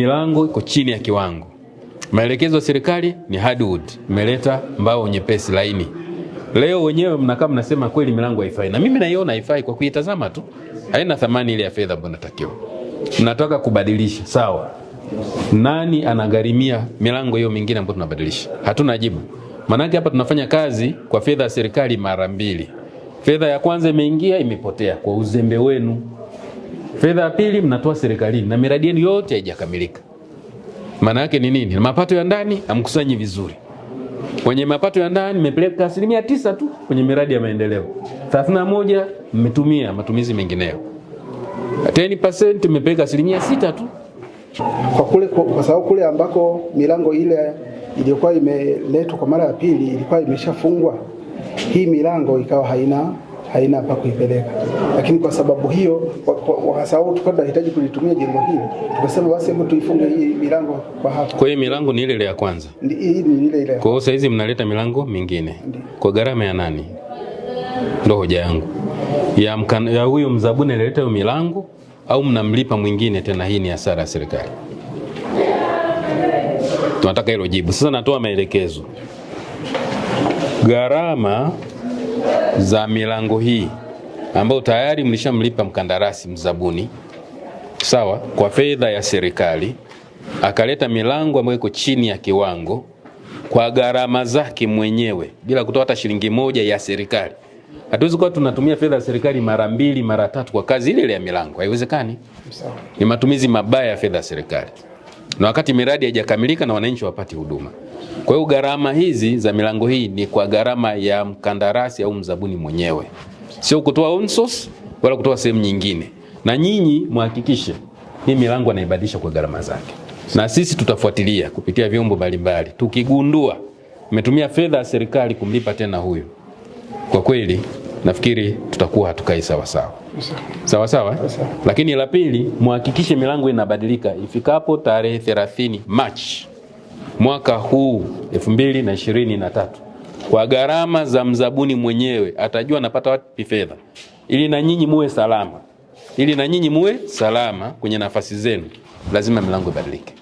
milango iko chini ya kiwango. Maelekezo ya serikali ni hardwood, imeleta mbao nyepesi laini. Leo wenyewe mnakaa mnasema kweli milango haifai, na mimi naiona haifai kwa kuitazama tu, haina thamani ile ya fedha ambayo natakiwa. Mnataka kubadilisha, sawa. Nani anagharimia milango hiyo mingine ambayo tunabadilisha? Hatuna jibu. Maanake hapa tunafanya kazi kwa fedha ya serikali mara mbili. Fedha ya kwanza imeingia, imepotea kwa uzembe wenu. Fedha ya pili mnatoa serikalini na miradi yenu yote haijakamilika. Maana yake ni nini? Mapato ya ndani amkusanyi vizuri. Kwenye mapato ya ndani mmepeleka asilimia tisa tu kwenye miradi ya maendeleo, 31 mmetumia matumizi mengineyo, 10% mmepeleka asilimia sita tu. kwa kule kwa, kwa sababu kule ambako milango ile iliyokuwa imeletwa kwa mara ya pili ilikuwa imeshafungwa, hii milango ikawa haina haina pa kuipeleka, lakini kwa sababu hiyo, sababu tulikuwa tunahitaji kulitumia jengo hili, tukasema basi hebu tuifunge hii milango kwa hapa. Kwa hiyo milango ni ile ile ya kwanza. Ndi- Hii ni ile ile. Kwa hiyo saizi mnaleta milango mingine kwa gharama ya nani? Ndio hoja yangu ya, mkan, ya huyo mzabuni alileta hiyo milango au mnamlipa mwingine tena? Hii ni hasara ya serikali. Tunataka hilo jibu. Sasa natoa maelekezo, gharama za milango hii ambayo tayari mlishamlipa mkandarasi mzabuni, sawa, kwa fedha ya serikali, akaleta milango ambayo iko chini ya kiwango kwa gharama zake mwenyewe bila kutoa hata shilingi moja ya serikali. Hatuwezi kuwa tunatumia fedha ya serikali mara mbili mara tatu kwa kazi ile ile ya milango, haiwezekani. Ni matumizi mabaya ya fedha ya serikali, na wakati miradi haijakamilika na wananchi wapati huduma. Kwa hiyo gharama hizi za milango hii ni kwa gharama ya mkandarasi au mzabuni mwenyewe, sio kutoa own source wala kutoa sehemu nyingine. Na nyinyi mhakikishe hii milango anaibadilisha kwa gharama zake, na sisi tutafuatilia kupitia vyombo mbalimbali. Tukigundua umetumia fedha ya serikali kumlipa tena huyu, kwa kweli nafikiri tutakuwa hatukai sawa sawa sawa? Sawa. Lakini la pili, muhakikishe milango inabadilika ifikapo tarehe 30 Machi mwaka huu 2023 kwa gharama za mzabuni mwenyewe, atajua anapata wapi fedha, ili na nyinyi muwe salama, ili na nyinyi muwe salama kwenye nafasi zenu, lazima milango ibadilike.